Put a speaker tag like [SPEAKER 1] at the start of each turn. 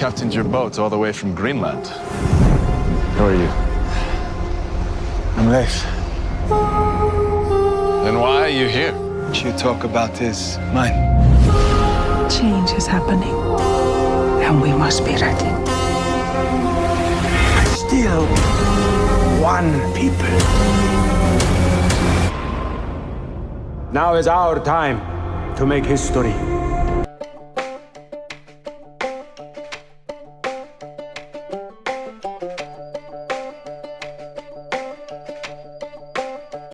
[SPEAKER 1] captained your boat all the way from Greenland. Who are you?
[SPEAKER 2] I'm Leif.
[SPEAKER 1] Then why are you here?
[SPEAKER 2] What you talk about is mine.
[SPEAKER 3] Change is happening, and we must be ready.
[SPEAKER 2] Still one people.
[SPEAKER 4] Now is our time to make history.